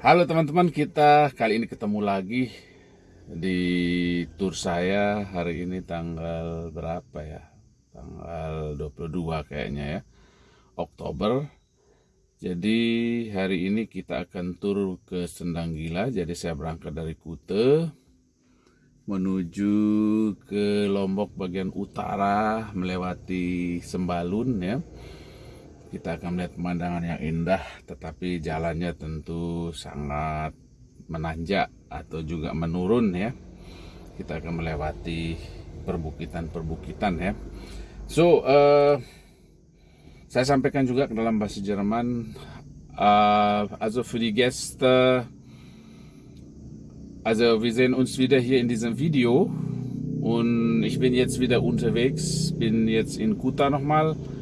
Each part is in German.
Halo teman-teman, kita kali ini ketemu lagi di tour saya hari ini tanggal berapa ya? Tanggal 22 kayaknya ya, Oktober. Jadi hari ini kita akan tur ke Sendang Gila. Jadi saya berangkat dari Kute menuju ke Lombok bagian utara melewati Sembalun ya kita akan melihat pemandangan yang indah tetapi jalannya tentu sangat menanjak atau juga menurun ya. Kita akan melewati perbukitan-perbukitan ya. So uh, saya sampaikan juga ke dalam bahasa Jerman uh, also für die Gäste also wir sehen uns wieder hier in diesem Video. Und ich bin jetzt wieder unterwegs bin jetzt in Kuta nochmal mal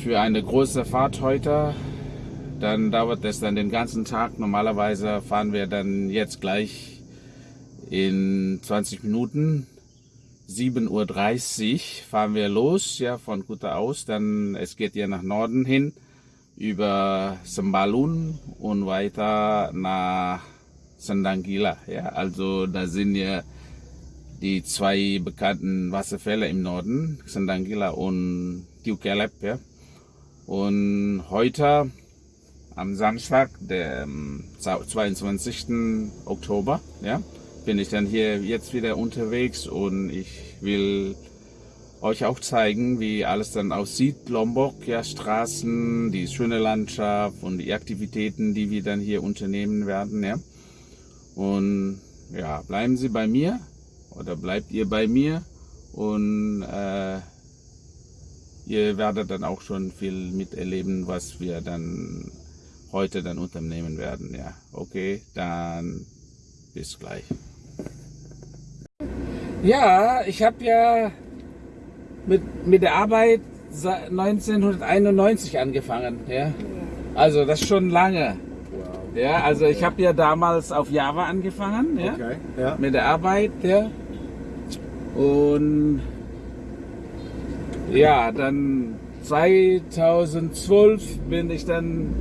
für eine große Fahrt heute. Dann dauert es dann den ganzen Tag. Normalerweise fahren wir dann jetzt gleich in 20 Minuten. 7.30 Uhr fahren wir los, ja, von Kuta aus. Dann, es geht ja nach Norden hin, über Sembalun und weiter nach Sendangila, ja. Also, da sind ja die zwei bekannten Wasserfälle im Norden, Sendangila und Tiukelep, ja. Und heute am Samstag, der 22. Ähm, Oktober, ja, bin ich dann hier jetzt wieder unterwegs und ich will euch auch zeigen, wie alles dann aussieht. Lombok, ja, Straßen, die schöne Landschaft und die Aktivitäten, die wir dann hier unternehmen werden, ja. Und ja, bleiben Sie bei mir oder bleibt ihr bei mir und äh, ihr werdet dann auch schon viel miterleben, was wir dann heute dann unternehmen werden. Ja, okay, dann bis gleich. Ja, ich habe ja mit, mit der Arbeit 1991 angefangen. Ja, also das ist schon lange. Ja, also ich habe ja damals auf Java angefangen, ja, okay, ja. mit der Arbeit, ja. Und ja, dann 2012 bin ich dann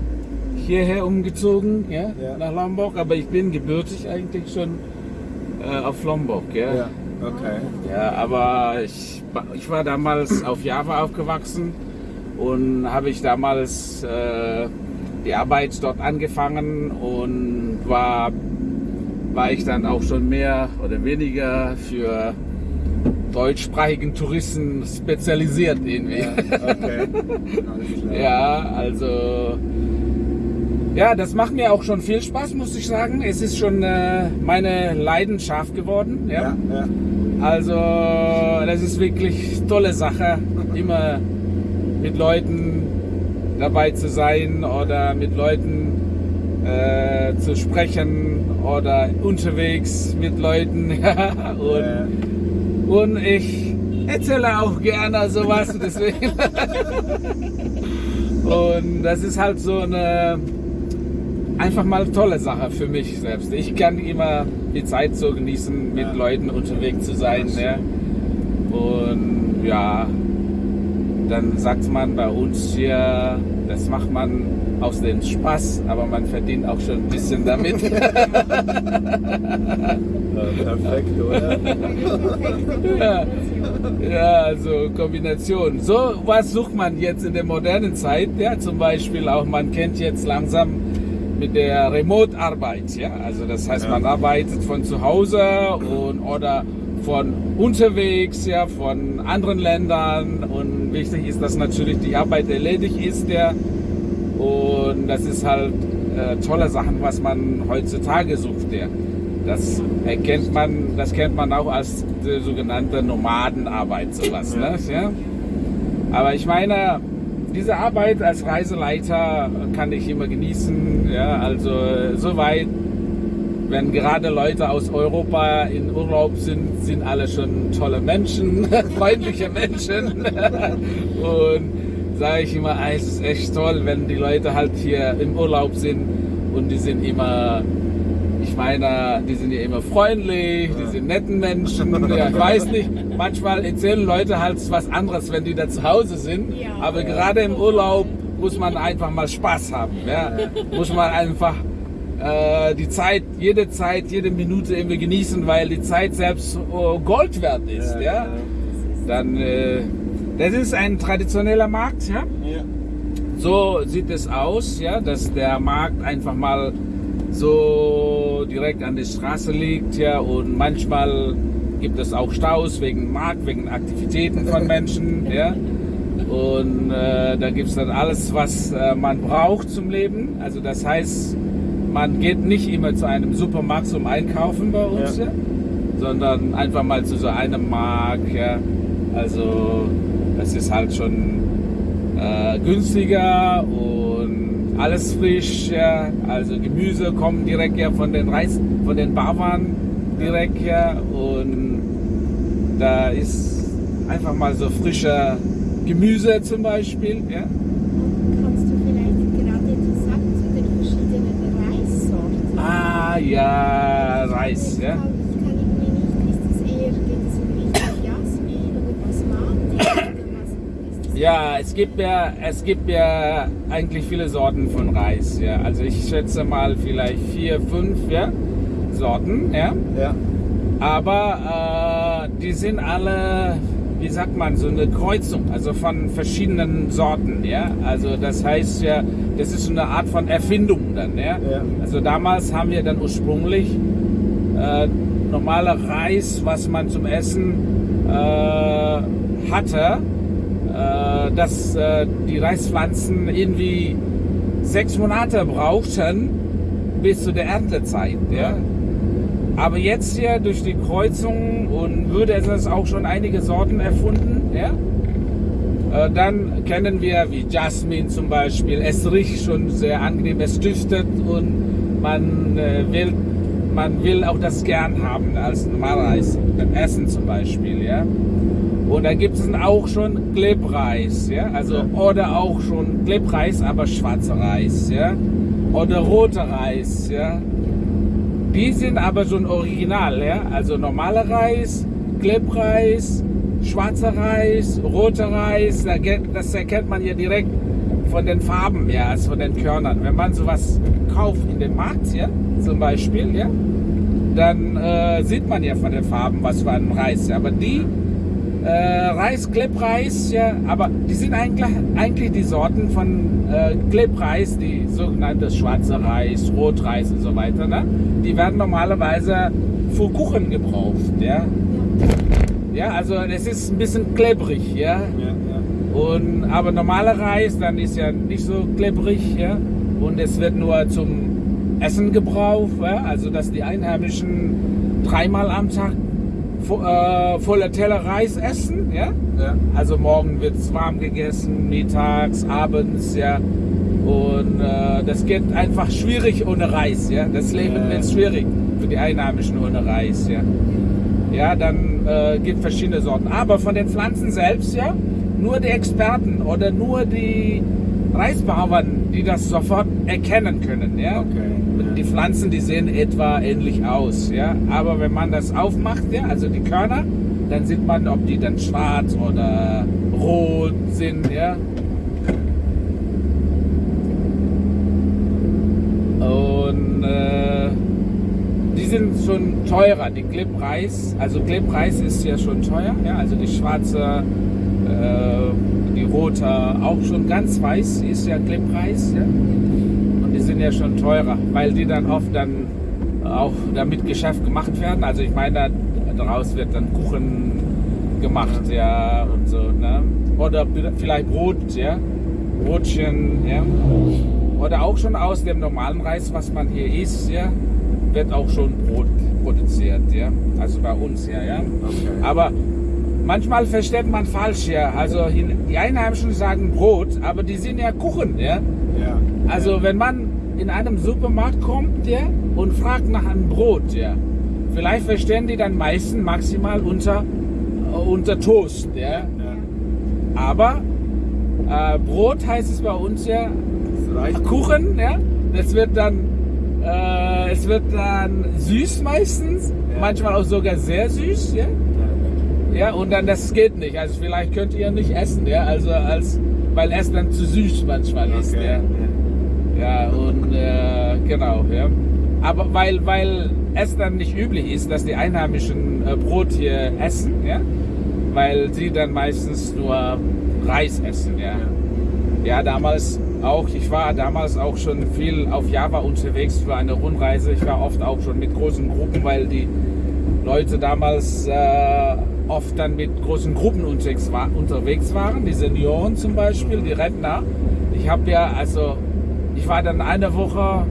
hierher umgezogen, ja, ja. nach Lombok, aber ich bin gebürtig eigentlich schon äh, auf Lombok, ja. ja. Okay. Ja, aber ich, ich war damals auf Java aufgewachsen und habe ich damals äh, die Arbeit dort angefangen und war, war ich dann auch schon mehr oder weniger für deutschsprachigen Touristen spezialisiert irgendwie. Ja, okay. ja, also ja, das macht mir auch schon viel Spaß, muss ich sagen. Es ist schon äh, meine Leidenschaft geworden. Ja? Ja, ja. Also das ist wirklich tolle Sache, immer mit Leuten dabei zu sein oder mit Leuten äh, zu sprechen oder unterwegs mit Leuten. und und ich erzähle auch gerne sowas, deswegen. Und das ist halt so eine einfach mal tolle Sache für mich selbst. Ich kann immer die Zeit so genießen, mit ja. Leuten unterwegs zu sein. Ne? Und ja, dann sagt man bei uns hier, das macht man aus dem Spaß, aber man verdient auch schon ein bisschen damit. ja, perfekt, oder? ja, ja, also Kombination. So was sucht man jetzt in der modernen Zeit. Ja, zum Beispiel auch, man kennt jetzt langsam mit der Remote-Arbeit. Ja, also das heißt, man arbeitet von zu Hause und oder von unterwegs, ja, von anderen Ländern und wichtig ist, dass natürlich die Arbeit erledigt ist, ja, und das ist halt äh, tolle Sachen, was man heutzutage sucht, ja. Das erkennt man, das kennt man auch als die sogenannte Nomadenarbeit, sowas, ne, ja. Aber ich meine, diese Arbeit als Reiseleiter kann ich immer genießen, ja, also soweit wenn gerade Leute aus Europa in Urlaub sind, sind alle schon tolle Menschen, freundliche Menschen. und sage ich immer, es ist echt toll, wenn die Leute halt hier im Urlaub sind und die sind immer, ich meine, die sind ja immer freundlich, die sind netten Menschen. Ja, ich weiß nicht, manchmal erzählen Leute halt was anderes, wenn die da zu Hause sind. Aber gerade im Urlaub muss man einfach mal Spaß haben. Ja? Muss man einfach äh, die Zeit, jede Zeit, jede Minute irgendwie genießen, weil die Zeit selbst äh, Gold wert ist. Ja, ja. Dann, äh, das ist ein traditioneller Markt, ja. ja. So sieht es aus, ja, dass der Markt einfach mal so direkt an der Straße liegt, ja, und manchmal gibt es auch Staus wegen Markt, wegen Aktivitäten von Menschen, ja. Und äh, da gibt es dann alles, was äh, man braucht zum Leben. Also das heißt, man geht nicht immer zu einem Supermarkt zum Einkaufen bei uns, ja. Ja, sondern einfach mal zu so einem Markt. Ja. Also das ist halt schon äh, günstiger und alles frisch. Ja. Also Gemüse kommen direkt ja von den Reis, von den Bauern direkt ja und da ist einfach mal so frischer Gemüse zum Beispiel. Ja. ja, Reis. Ja? Ja, es gibt ja, es gibt ja eigentlich viele Sorten von Reis. Ja, also ich schätze mal vielleicht vier, fünf ja, Sorten. Ja. ja. Aber äh, die sind alle, wie sagt man, so eine Kreuzung, also von verschiedenen Sorten. Ja, also das heißt ja, das ist so eine Art von Erfindung dann. Ja? ja. Also damals haben wir dann ursprünglich äh, normaler Reis, was man zum Essen äh, hatte, dass äh, die Reispflanzen irgendwie sechs Monate brauchten bis zu der Erntezeit. Ja? Aber jetzt hier durch die Kreuzung und würde es auch schon einige Sorten erfunden. Ja? Äh, dann kennen wir wie Jasmin zum Beispiel. Es riecht schon sehr angenehm, es duftet und man äh, will, man will auch das gern haben als Normalreis, beim Essen zum Beispiel. Ja? Und da gibt es auch schon Klebreis, ja? also, oder auch schon Klebreis, aber schwarzer Reis. Ja? Oder roter Reis. Ja? Die sind aber schon original, ja? also normaler Reis, Klebreis, schwarzer Reis, roter Reis, das erkennt man ja direkt von den Farben, ja, also von den Körnern. Wenn man sowas kauft in dem Markt, ja, zum Beispiel, ja, dann äh, sieht man ja von den Farben, was für ein Reis. Ja. Aber die äh, Reis, Klebreis, ja, aber die sind eigentlich, eigentlich die Sorten von äh, Klebreis, die sogenannte schwarze Reis, Rotreis und so weiter, ne? die werden normalerweise für Kuchen gebraucht, ja. Ja, also es ist ein bisschen klebrig, ja. ja, ja. Und, aber normaler Reis, dann ist ja nicht so klebrig, ja. Und es wird nur zum Essen gebraucht, ja? also dass die Einheimischen dreimal am Tag vo äh, voller Teller Reis essen, ja. ja. Also morgen wird es warm gegessen, mittags, abends, ja. Und äh, das geht einfach schwierig ohne Reis, ja. Das Leben ja. wird schwierig für die Einheimischen ohne Reis, ja. Ja, dann äh, gibt verschiedene Sorten. Aber von den Pflanzen selbst, ja, nur die Experten oder nur die Reisbauern, die das sofort erkennen können. Ja? Okay. Die Pflanzen, die sehen etwa ähnlich aus. Ja? Aber wenn man das aufmacht, ja, also die Körner, dann sieht man, ob die dann schwarz oder rot sind. Ja? Und äh, sind schon teurer. Die Klebreis, also Klebreis ist ja schon teuer, ja, also die schwarze, äh, die rote, auch schon ganz weiß ist ja Klebreis, ja. Sind ja schon teurer, weil die dann oft dann auch damit Geschäft gemacht werden. Also ich meine, daraus wird dann Kuchen gemacht, ja, und so, ne? Oder vielleicht Brot, ja, Brotchen, ja. Oder auch schon aus dem normalen Reis, was man hier isst, ja wird auch schon Brot produziert, ja. Also bei uns ja, ja. Okay. Aber manchmal versteht man falsch, ja. Also die Einheimischen sagen Brot, aber die sind ja Kuchen, ja. ja. Also ja. wenn man in einem Supermarkt kommt, ja, und fragt nach einem Brot, ja, vielleicht verstehen die dann meisten maximal unter, äh, unter Toast, ja. ja. Aber äh, Brot heißt es bei uns ja Kuchen, ja. Das wird dann äh, es wird dann süß meistens, ja. manchmal auch sogar sehr süß, ja? Ja, und dann das geht nicht. Also vielleicht könnt ihr nicht essen, ja, also als weil es dann zu süß manchmal okay. ist, ja. Ja, und äh, genau, ja. aber weil, weil es dann nicht üblich ist, dass die Einheimischen äh, Brot hier essen, ja, weil sie dann meistens nur Reis essen, ja. Ja, damals auch, ich war damals auch schon viel auf Java unterwegs für eine Rundreise. Ich war oft auch schon mit großen Gruppen, weil die Leute damals äh, oft dann mit großen Gruppen unterwegs, war, unterwegs waren, die Senioren zum Beispiel, die Rentner. Ich habe ja, also, ich war dann eine Woche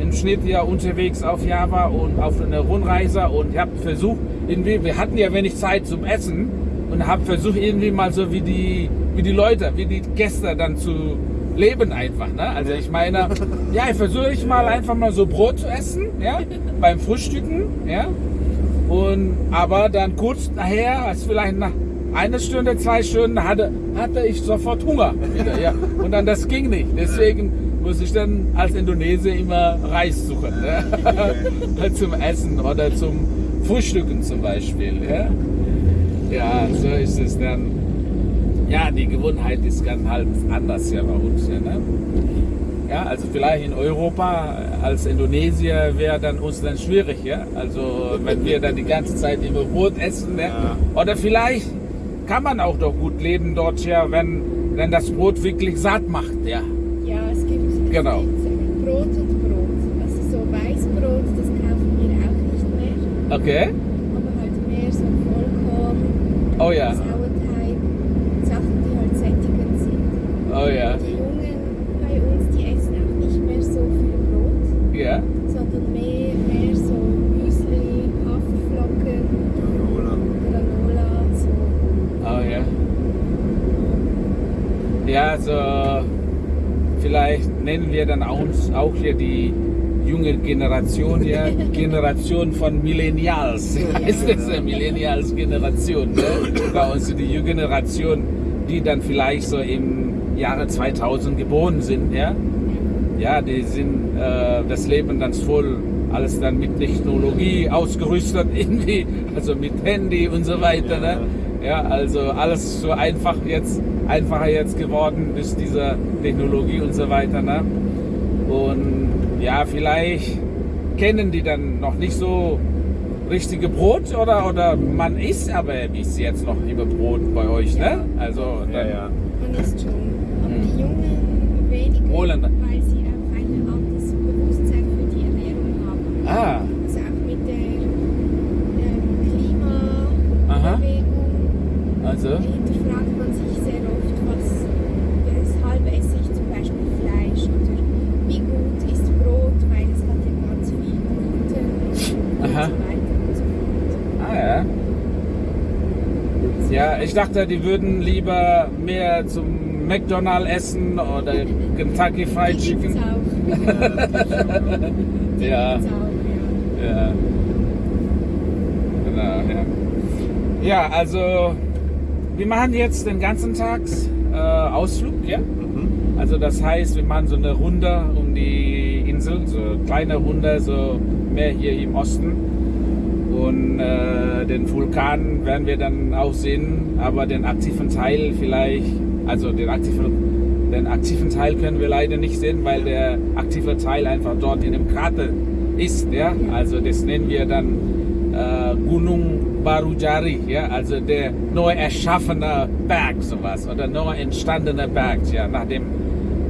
im Schnitt ja unterwegs auf Java und auf einer Rundreise und ich habe versucht, irgendwie, wir hatten ja wenig Zeit zum Essen und habe versucht irgendwie mal so wie die, wie die Leute, wie die Gäste dann zu leben einfach. Ne? Also ich meine, ja, ich versuche ich mal einfach mal so Brot zu essen, ja, beim Frühstücken, ja. Und aber dann kurz nachher, als vielleicht nach einer Stunde, zwei Stunden, hatte, hatte ich sofort Hunger wieder, ja. Und dann das ging nicht. Deswegen muss ich dann als Indonesier immer Reis suchen, ne? zum Essen oder zum Frühstücken zum Beispiel, ja. Ja, so ist es dann. Ja, die Gewohnheit ist ganz halt anders ja bei uns. Ja, ne? ja, also vielleicht in Europa als Indonesier wäre dann uns dann schwierig, ja. Also wenn wir dann die ganze Zeit immer Brot essen, ne? oder vielleicht kann man auch doch gut leben dort, ja, wenn, wenn das Brot wirklich satt macht, ja. Ja, es gibt genau. Brot und Brot. Also so Weißbrot, das kaufen wir auch nicht mehr. Okay. Aber halt mehr so Vollkorn, Oh ja. Sauerteig, Sachen, die halt sättigend sind. Oh ja. Die Jungen bei uns, die essen auch nicht mehr so viel Brot, Ja. sondern mehr, mehr so Müsli, Haferflocken, Granola, so. Oh ja. Ja, so vielleicht nennen wir dann auch, auch hier die junge Generation, ja, Generation von Millennials. Ist das eine Millennials-Generation? Ne? Bei uns die junge Generation, die dann vielleicht so im Jahre 2000 geboren sind, ja. Ja, die sind äh, das Leben dann voll alles dann mit Technologie ausgerüstet irgendwie, also mit Handy und so weiter. Ne? Ja, also alles so einfach jetzt, einfacher jetzt geworden durch diese Technologie und so weiter. Ne? Und ja, vielleicht kennen die dann noch nicht so richtige Brot oder, oder man isst aber bis jetzt noch lieber Brot bei euch, ne? Also Ja, ja. Man isst schon. Aber Mhm. die Jungen weniger, Holländer. weil sie auch ein anderes Bewusstsein für die Ernährung haben. Ah, Also auch mit der ähm, Aha. Also, hinterfragt man sich sehr oft, was, weshalb esse ich zum Beispiel Fleisch oder wie gut ist Brot, weil es hat ja ganz viel Gluten und Aha. so weiter und so fort. ah ja. Ja, ich dachte, die würden lieber mehr zum McDonald's essen oder Kentucky Fried Die Chicken. auch. Ja. Gibt's auch, ja. Ja. Genau, ja. Ja, also wir machen jetzt den ganzen Tag äh, Ausflug, ja. Mhm. Also das heißt, wir machen so eine Runde um die Insel, so eine kleine Runde, so mehr hier im Osten. Und äh, den Vulkan werden wir dann auch sehen, aber den aktiven Teil vielleicht, also den aktiven, den aktiven Teil können wir leider nicht sehen, weil der aktive Teil einfach dort in dem Krater ist. Ja? Also das nennen wir dann äh, Gunung Barujari, ja? also der neu erschaffene Berg, sowas, oder neu entstandene Berg, ja? nach dem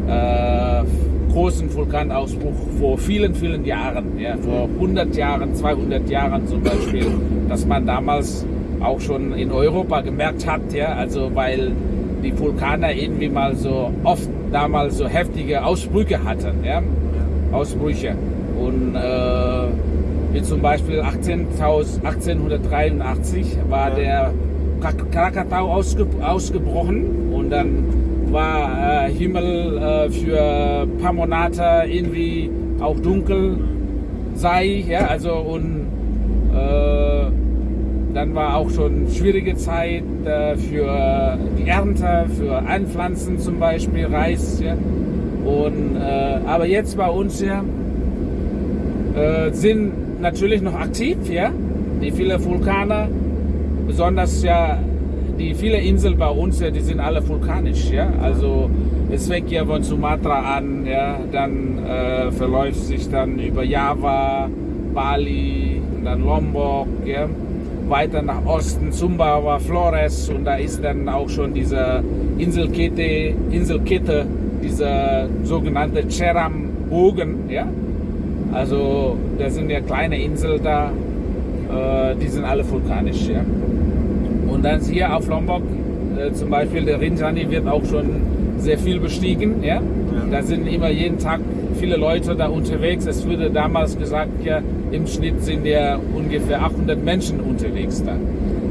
äh, großen Vulkanausbruch vor vielen, vielen Jahren, ja, vor 100 Jahren, 200 Jahren zum Beispiel, dass man damals auch schon in Europa gemerkt hat, ja, also weil die Vulkane irgendwie mal so oft damals so heftige Ausbrüche hatten, ja, Ausbrüche und äh, wie zum Beispiel 18, 1883 war Ja. der Krak- Krakatau ausge, ausgebrochen und dann war äh, Himmel äh, für ein paar Monate irgendwie auch dunkel sei, ja, also und äh, dann war auch schon schwierige Zeit äh, für die Ernte, für Anpflanzen zum Beispiel Reis, ja, und äh, aber jetzt bei uns ja äh, sind natürlich noch aktiv, ja, die viele Vulkane, besonders ja die viele Inseln bei uns, ja, die sind alle vulkanisch, ja. Also es fängt ja von Sumatra an, ja, dann äh, verläuft sich dann über Java, Bali und dann Lombok, ja, weiter nach Osten, Sumbawa, Flores und da ist dann auch schon diese Inselkette, Inselkette dieser sogenannte Cheram-Bogen, ja. Also da sind ja kleine Inseln da, äh, die sind alle vulkanisch, ja. Und dann hier auf Lombok, äh, zum Beispiel der Rinjani wird auch schon sehr viel bestiegen, ja. Da sind immer jeden Tag viele Leute da unterwegs. Es wurde damals gesagt, ja, im Schnitt sind ja ungefähr 800 Menschen unterwegs da.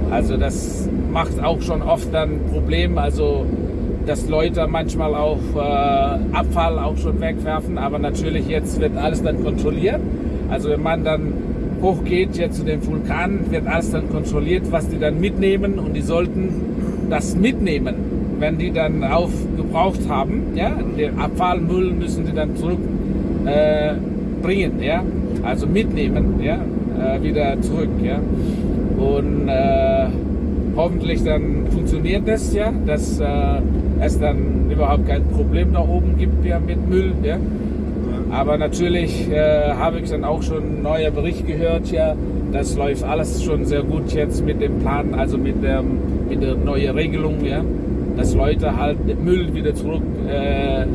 Also das macht auch schon oft dann Probleme. Also dass Leute manchmal auch äh, Abfall auch schon wegwerfen, aber natürlich jetzt wird alles dann kontrolliert. Also wenn man dann hochgeht jetzt zu den Vulkanen, wird alles dann kontrolliert, was die dann mitnehmen und die sollten das mitnehmen, wenn die dann aufgebraucht haben. Ja, den Abfallmüll müssen die dann zurückbringen, äh, ja, also mitnehmen, ja, äh, wieder zurück, ja. Und äh, hoffentlich dann funktioniert das, ja, dass äh, es dann überhaupt kein Problem da oben gibt ja, mit Müll. Ja. Aber natürlich äh, habe ich dann auch schon neuen Bericht gehört, ja, das läuft alles schon sehr gut jetzt mit dem Plan, also mit, dem, mit der neuen Regelung, ja, dass Leute halt den Müll wieder zurück äh,